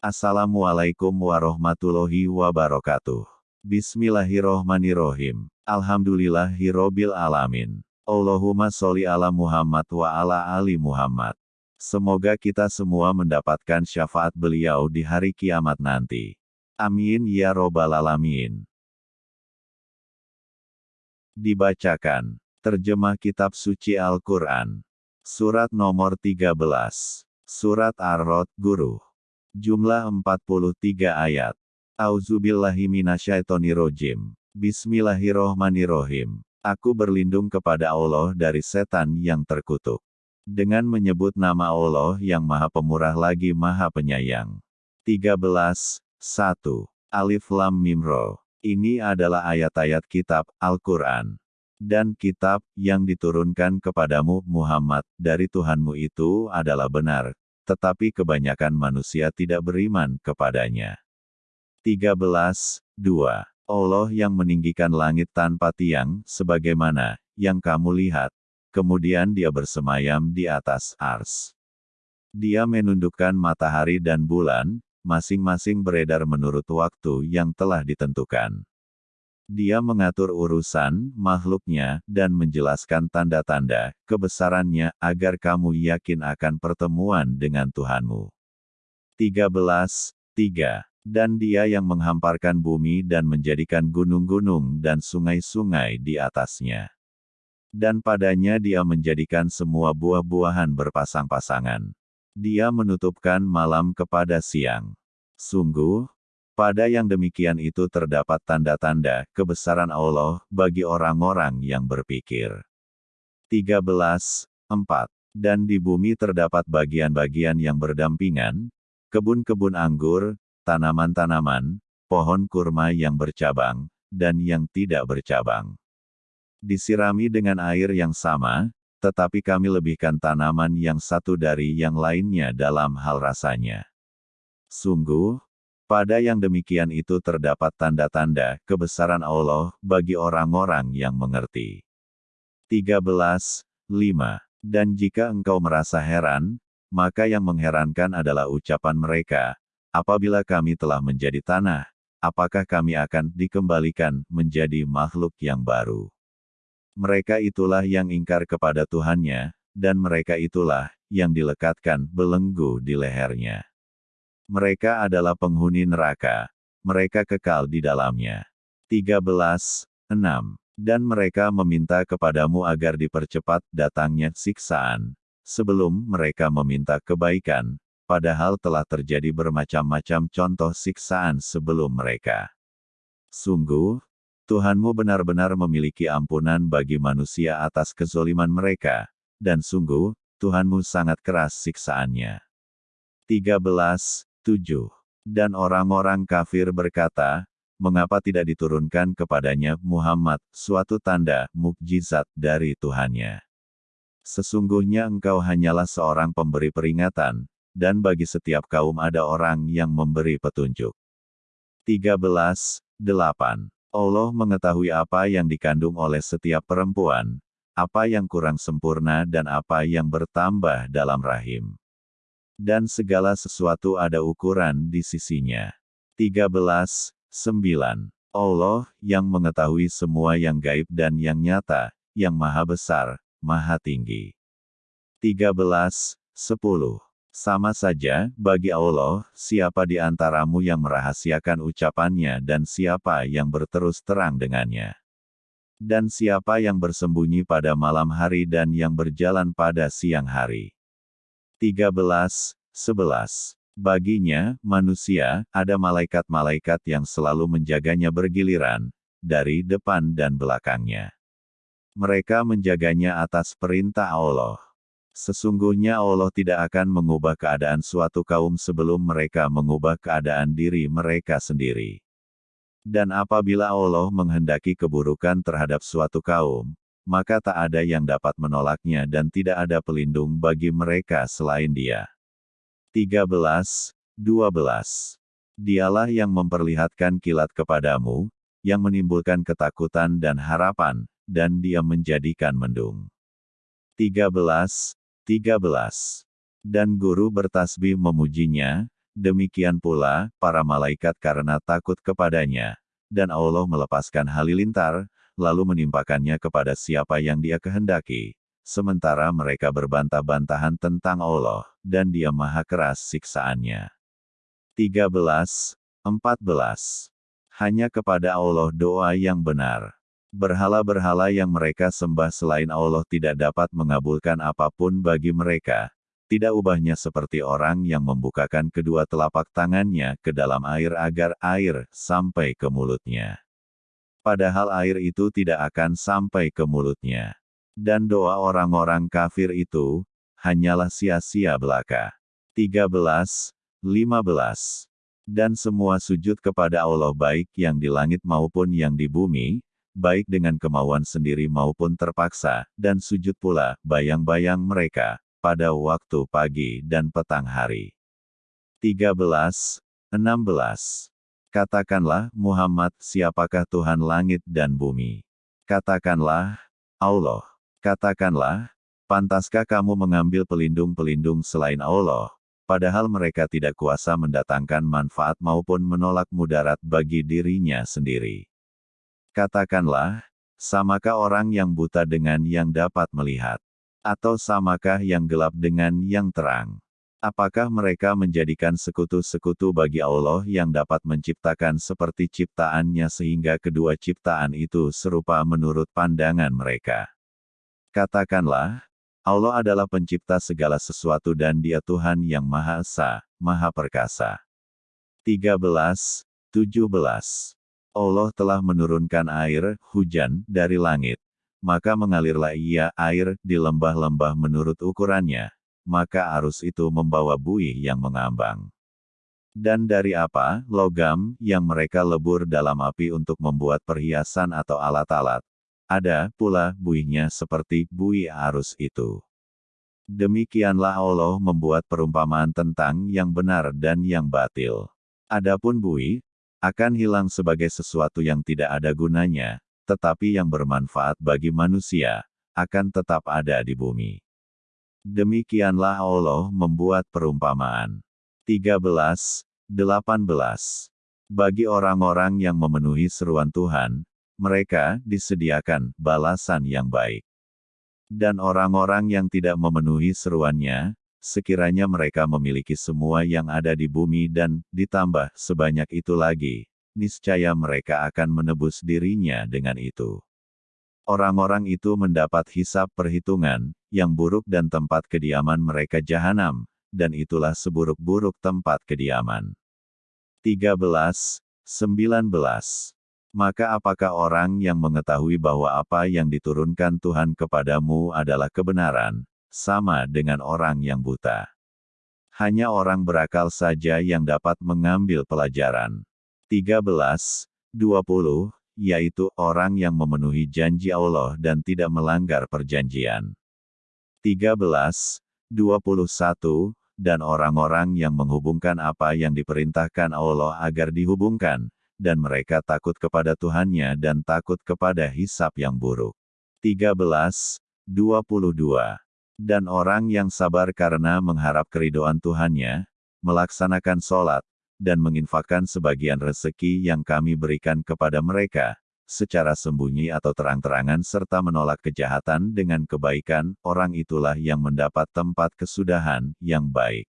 Assalamualaikum warahmatullahi wabarakatuh. Bismillahirrohmanirrohim. Alhamdulillahirrobil alamin. Allahumma sholli ala Muhammad wa ala ali Muhammad. Semoga kita semua mendapatkan syafaat beliau di hari kiamat nanti. Amin ya robbal alamin. Dibacakan. Terjemah Kitab Suci Al-Quran. Surat nomor 13. Surat Ar-Rod, Guru. Jumlah 43 ayat. Auzubillahiminasyaitonirojim. Bismillahirrohmanirrohim. Aku berlindung kepada Allah dari setan yang terkutuk. Dengan menyebut nama Allah yang maha pemurah lagi maha penyayang. 13. 1. Alif Lam Mim Ro. Ini adalah ayat-ayat kitab Al-Quran. Dan kitab yang diturunkan kepadamu Muhammad dari Tuhanmu itu adalah benar, tetapi kebanyakan manusia tidak beriman kepadanya. 13. 2. Allah yang meninggikan langit tanpa tiang, sebagaimana yang kamu lihat. Kemudian dia bersemayam di atas ars. Dia menundukkan matahari dan bulan, masing-masing beredar menurut waktu yang telah ditentukan. Dia mengatur urusan makhluknya dan menjelaskan tanda-tanda kebesarannya agar kamu yakin akan pertemuan dengan Tuhanmu. 13. 3. Dan dia yang menghamparkan bumi dan menjadikan gunung-gunung dan sungai-sungai di atasnya. Dan padanya dia menjadikan semua buah-buahan berpasang-pasangan. Dia menutupkan malam kepada siang. Sungguh, pada yang demikian itu terdapat tanda-tanda kebesaran Allah bagi orang-orang yang berpikir. 13. 4. Dan di bumi terdapat bagian-bagian yang berdampingan, kebun-kebun anggur, tanaman-tanaman, pohon kurma yang bercabang, dan yang tidak bercabang. Disirami dengan air yang sama, tetapi kami lebihkan tanaman yang satu dari yang lainnya dalam hal rasanya. Sungguh, pada yang demikian itu terdapat tanda-tanda kebesaran Allah bagi orang-orang yang mengerti. 13. 5. Dan jika engkau merasa heran, maka yang mengherankan adalah ucapan mereka, apabila kami telah menjadi tanah, apakah kami akan dikembalikan menjadi makhluk yang baru? Mereka itulah yang ingkar kepada Tuhannya, dan mereka itulah yang dilekatkan belenggu di lehernya. Mereka adalah penghuni neraka. Mereka kekal di dalamnya. 13. 6. Dan mereka meminta kepadamu agar dipercepat datangnya siksaan, sebelum mereka meminta kebaikan, padahal telah terjadi bermacam-macam contoh siksaan sebelum mereka. Sungguh, Tuhanmu benar-benar memiliki ampunan bagi manusia atas kezoliman mereka, dan sungguh, Tuhanmu sangat keras siksaannya. 13. 7. Dan orang-orang kafir berkata, mengapa tidak diturunkan kepadanya Muhammad suatu tanda mukjizat dari Tuhannya? Sesungguhnya engkau hanyalah seorang pemberi peringatan, dan bagi setiap kaum ada orang yang memberi petunjuk. 13. 8. Allah mengetahui apa yang dikandung oleh setiap perempuan, apa yang kurang sempurna dan apa yang bertambah dalam rahim dan segala sesuatu ada ukuran di sisinya. 13. 9. Allah, yang mengetahui semua yang gaib dan yang nyata, yang maha besar, maha tinggi. 13. 10. Sama saja, bagi Allah, siapa di antaramu yang merahasiakan ucapannya dan siapa yang berterus terang dengannya. Dan siapa yang bersembunyi pada malam hari dan yang berjalan pada siang hari. 13. 11. Baginya, manusia, ada malaikat-malaikat yang selalu menjaganya bergiliran, dari depan dan belakangnya. Mereka menjaganya atas perintah Allah. Sesungguhnya Allah tidak akan mengubah keadaan suatu kaum sebelum mereka mengubah keadaan diri mereka sendiri. Dan apabila Allah menghendaki keburukan terhadap suatu kaum, maka tak ada yang dapat menolaknya dan tidak ada pelindung bagi mereka selain Dia. 13, 12. Dialah yang memperlihatkan kilat kepadamu, yang menimbulkan ketakutan dan harapan, dan dia menjadikan mendung. 13, 13. Dan guru bertasbih memujinya, demikian pula, para malaikat karena takut kepadanya, dan Allah melepaskan halilintar, lalu menimpakannya kepada siapa yang dia kehendaki, sementara mereka berbantah-bantahan tentang Allah, dan dia maha keras siksaannya. 13. 14. Hanya kepada Allah doa yang benar. Berhala-berhala yang mereka sembah selain Allah tidak dapat mengabulkan apa pun bagi mereka. Tidak ubahnya seperti orang yang membukakan kedua telapak tangannya ke dalam air agar air sampai ke mulutnya. Padahal air itu tidak akan sampai ke mulutnya. Dan doa orang-orang kafir itu, hanyalah sia-sia belaka. 13. 15 dan semua sujud kepada Allah baik yang di langit maupun yang di bumi, baik dengan kemauan sendiri maupun terpaksa, dan sujud pula, bayang-bayang mereka, pada waktu pagi dan petang hari. 13. 16. Katakanlah, Muhammad, siapakah Tuhan langit dan bumi? Katakanlah, Allah. Katakanlah, pantaskah kamu mengambil pelindung-pelindung selain Allah? padahal mereka tidak kuasa mendatangkan manfaat maupun menolak mudarat bagi dirinya sendiri. Katakanlah, samakah orang yang buta dengan yang dapat melihat? Atau samakah yang gelap dengan yang terang? Apakah mereka menjadikan sekutu-sekutu bagi Allah yang dapat menciptakan seperti ciptaannya sehingga kedua ciptaan itu serupa menurut pandangan mereka? Katakanlah, Allah adalah pencipta segala sesuatu dan dia Tuhan yang Maha Esa, Maha Perkasa. 13, 17. Allah telah menurunkan air, hujan, dari langit. Maka mengalirlah ia air di lembah-lembah menurut ukurannya. Maka arus itu membawa buih yang mengambang. Dan dari apa, logam, yang mereka lebur dalam api untuk membuat perhiasan atau alat-alat, ada pula buihnya seperti buih arus itu. Demikianlah Allah membuat perumpamaan tentang yang benar dan yang batil. Adapun buih, akan hilang sebagai sesuatu yang tidak ada gunanya, tetapi yang bermanfaat bagi manusia, akan tetap ada di bumi. Demikianlah Allah membuat perumpamaan. 13, 18. Bagi orang-orang yang memenuhi seruan Tuhan, mereka disediakan balasan yang baik. Dan orang-orang yang tidak memenuhi seruannya, sekiranya mereka memiliki semua yang ada di bumi dan ditambah sebanyak itu lagi, niscaya mereka akan menebus dirinya dengan itu. Orang-orang itu mendapat hisap perhitungan yang buruk dan tempat kediaman mereka jahanam, dan itulah seburuk-buruk tempat kediaman. 13, 19 maka apakah orang yang mengetahui bahwa apa yang diturunkan Tuhan kepadamu adalah kebenaran, sama dengan orang yang buta? Hanya orang berakal saja yang dapat mengambil pelajaran. 13, 20, yaitu orang yang memenuhi janji Allah dan tidak melanggar perjanjian. 13, 21, dan orang-orang yang menghubungkan apa yang diperintahkan Allah agar dihubungkan, dan mereka takut kepada Tuhannya dan takut kepada hisap yang buruk. 13, 22. Dan orang yang sabar karena mengharap keridoan Tuhannya, melaksanakan sholat, dan menginfakkan sebagian rezeki yang kami berikan kepada mereka, secara sembunyi atau terang-terangan serta menolak kejahatan dengan kebaikan, orang itulah yang mendapat tempat kesudahan yang baik.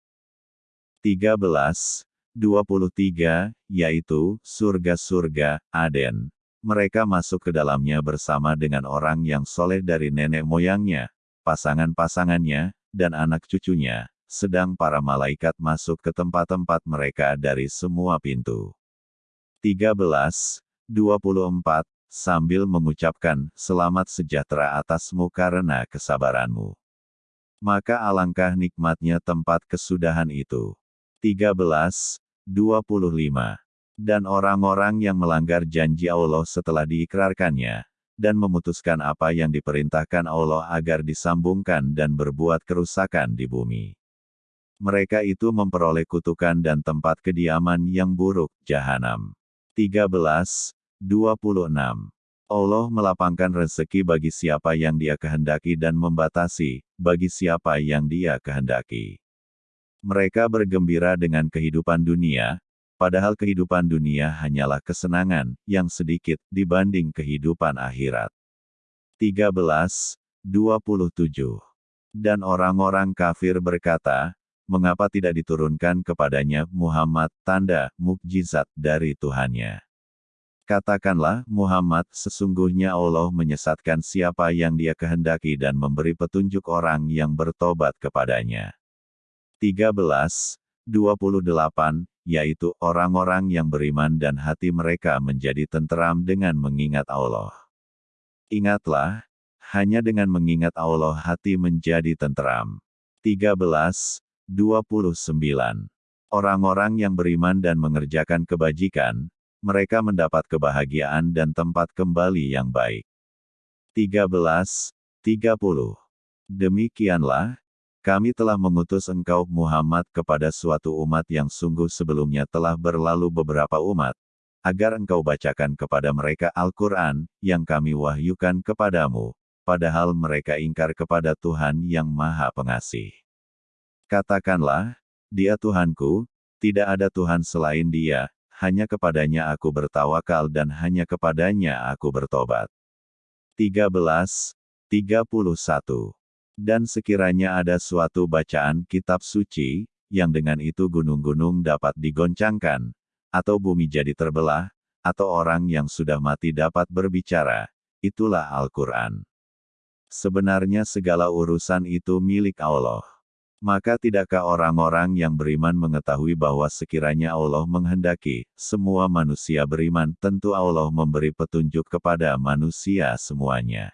13, 23, yaitu surga-surga Aden. Mereka masuk ke dalamnya bersama dengan orang yang soleh dari nenek moyangnya, pasangan-pasangannya, dan anak cucunya, sedang para malaikat masuk ke tempat-tempat mereka dari semua pintu. 13, 24, sambil mengucapkan, selamat sejahtera atasmu karena kesabaranmu. Maka alangkah nikmatnya tempat kesudahan itu. 13, 25. Dan orang-orang yang melanggar janji Allah setelah diikrarkannya, dan memutuskan apa yang diperintahkan Allah agar disambungkan dan berbuat kerusakan di bumi. Mereka itu memperoleh kutukan dan tempat kediaman yang buruk, jahanam. 13, 26. Allah melapangkan rezeki bagi siapa yang dia kehendaki dan membatasi, bagi siapa yang dia kehendaki. Mereka bergembira dengan kehidupan dunia, padahal kehidupan dunia hanyalah kesenangan yang sedikit dibanding kehidupan akhirat. 13. 27. Dan orang-orang kafir berkata, mengapa tidak diturunkan kepadanya Muhammad tanda mukjizat dari Tuhannya. Katakanlah, Muhammad, sesungguhnya Allah menyesatkan siapa yang dia kehendaki dan memberi petunjuk orang yang bertobat kepadanya. 13, 28, yaitu orang-orang yang beriman dan hati mereka menjadi tenteram dengan mengingat Allah. Ingatlah, hanya dengan mengingat Allah hati menjadi tenteram. 13, 29. Orang-orang yang beriman dan mengerjakan kebajikan, mereka mendapat kebahagiaan dan tempat kembali yang baik. 13. 30. Demikianlah, kami telah mengutus engkau Muhammad kepada suatu umat yang sungguh sebelumnya telah berlalu beberapa umat, agar engkau bacakan kepada mereka Al-Quran, yang kami wahyukan kepadamu, padahal mereka ingkar kepada Tuhan yang Maha Pengasih. Katakanlah, dia Tuhanku, tidak ada Tuhan selain dia, hanya kepadanya aku bertawakal dan hanya kepadanya aku bertobat. 13. 31. Dan sekiranya ada suatu bacaan kitab suci, yang dengan itu gunung-gunung dapat digoncangkan, atau bumi jadi terbelah, atau orang yang sudah mati dapat berbicara, itulah Al-Quran. Sebenarnya segala urusan itu milik Allah. Maka tidakkah orang-orang yang beriman mengetahui bahwa sekiranya Allah menghendaki, semua manusia beriman, tentu Allah memberi petunjuk kepada manusia semuanya.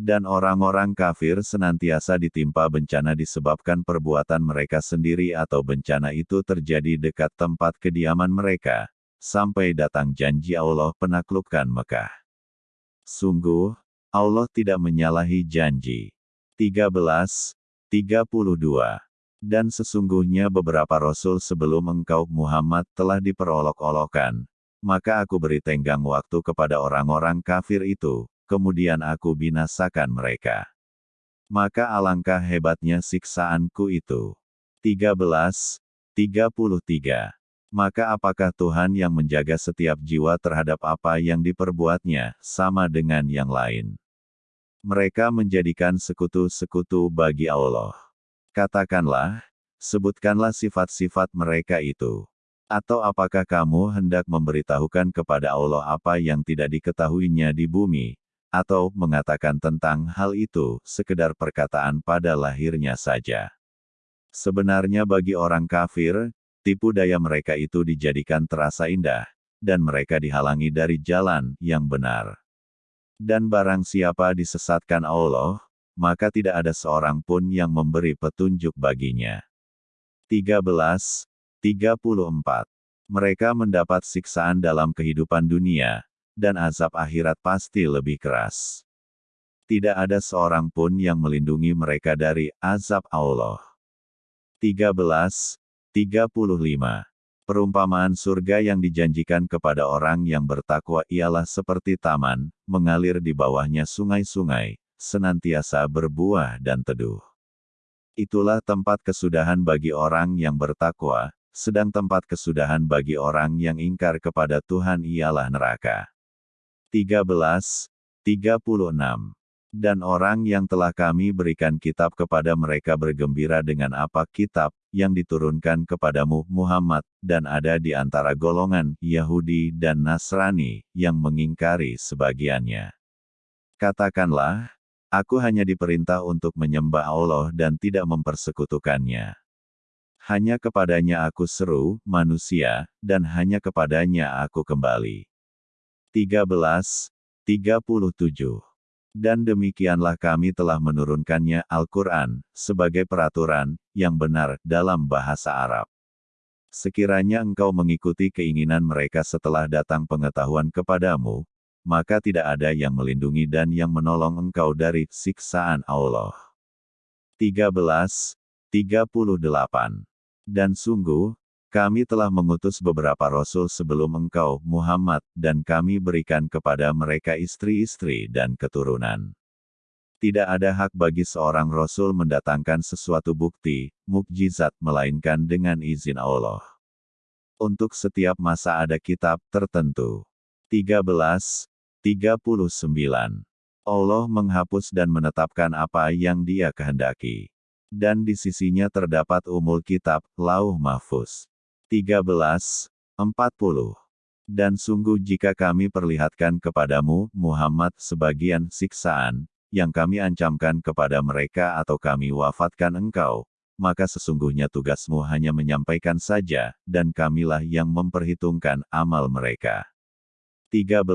Dan orang-orang kafir senantiasa ditimpa bencana disebabkan perbuatan mereka sendiri atau bencana itu terjadi dekat tempat kediaman mereka, sampai datang janji Allah penaklukkan Mekah. Sungguh, Allah tidak menyalahi janji. 13. 32. Dan sesungguhnya beberapa rasul sebelum engkau Muhammad telah diperolok-olokkan. Maka aku beri tenggang waktu kepada orang-orang kafir itu, kemudian aku binasakan mereka. Maka alangkah hebatnya siksaanku itu. 13. 33. Maka apakah Tuhan yang menjaga setiap jiwa terhadap apa yang diperbuatnya, sama dengan yang lain? Mereka menjadikan sekutu-sekutu bagi Allah. Katakanlah, sebutkanlah sifat-sifat mereka itu. Atau apakah kamu hendak memberitahukan kepada Allah apa yang tidak diketahuinya di bumi, atau mengatakan tentang hal itu, sekedar perkataan pada lahirnya saja. Sebenarnya bagi orang kafir, tipu daya mereka itu dijadikan terasa indah, dan mereka dihalangi dari jalan yang benar. Dan barang siapa disesatkan Allah, maka tidak ada seorang pun yang memberi petunjuk baginya. 13. 34. Mereka mendapat siksaan dalam kehidupan dunia, dan azab akhirat pasti lebih keras. Tidak ada seorang pun yang melindungi mereka dari azab Allah. 13. 35. Perumpamaan surga yang dijanjikan kepada orang yang bertakwa ialah seperti taman, mengalir di bawahnya sungai-sungai, senantiasa berbuah dan teduh. Itulah tempat kesudahan bagi orang yang bertakwa, sedang tempat kesudahan bagi orang yang ingkar kepada Tuhan ialah neraka. 13. 36 dan orang yang telah kami berikan kitab kepada mereka bergembira dengan apa kitab yang diturunkan kepadamu Muhammad, dan ada di antara golongan Yahudi dan Nasrani yang mengingkari sebagiannya. Katakanlah, aku hanya diperintah untuk menyembah Allah dan tidak mempersekutukannya. Hanya kepadanya aku seru, manusia, dan hanya kepadanya aku kembali. 13. 37 dan demikianlah kami telah menurunkannya Al-Quran, sebagai peraturan, yang benar, dalam bahasa Arab. Sekiranya engkau mengikuti keinginan mereka setelah datang pengetahuan kepadamu, maka tidak ada yang melindungi dan yang menolong engkau dari siksaan Allah. 13. 38. Dan sungguh, kami telah mengutus beberapa rasul sebelum engkau, Muhammad, dan kami berikan kepada mereka istri-istri dan keturunan. Tidak ada hak bagi seorang rasul mendatangkan sesuatu bukti, mukjizat melainkan dengan izin Allah. Untuk setiap masa ada kitab tertentu. 13. 39. Allah menghapus dan menetapkan apa yang dia kehendaki. Dan di sisinya terdapat umul kitab, lauh mahfuz. 13. 40. Dan sungguh jika kami perlihatkan kepadamu, Muhammad, sebagian siksaan, yang kami ancamkan kepada mereka atau kami wafatkan engkau, maka sesungguhnya tugasmu hanya menyampaikan saja, dan kamilah yang memperhitungkan amal mereka. 13.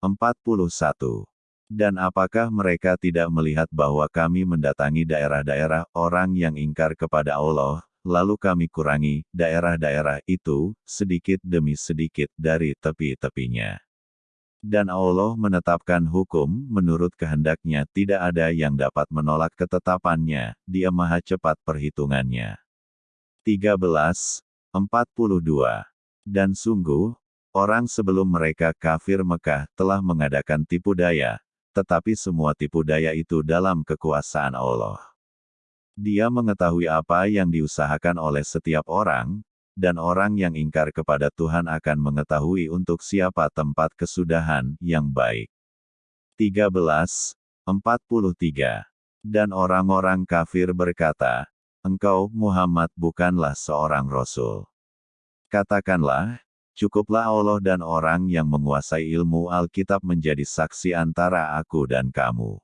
41. Dan apakah mereka tidak melihat bahwa kami mendatangi daerah-daerah orang yang ingkar kepada Allah, lalu kami kurangi daerah-daerah itu, sedikit demi sedikit dari tepi-tepinya. Dan Allah menetapkan hukum, menurut kehendaknya tidak ada yang dapat menolak ketetapannya, dia maha cepat perhitungannya. 13. 42. Dan sungguh, orang sebelum mereka kafir Mekah telah mengadakan tipu daya, tetapi semua tipu daya itu dalam kekuasaan Allah. Dia mengetahui apa yang diusahakan oleh setiap orang, dan orang yang ingkar kepada Tuhan akan mengetahui untuk siapa tempat kesudahan yang baik. 13. 43. Dan orang-orang kafir berkata, Engkau, Muhammad, bukanlah seorang rasul. Katakanlah, Cukuplah Allah dan orang yang menguasai ilmu Alkitab menjadi saksi antara aku dan kamu.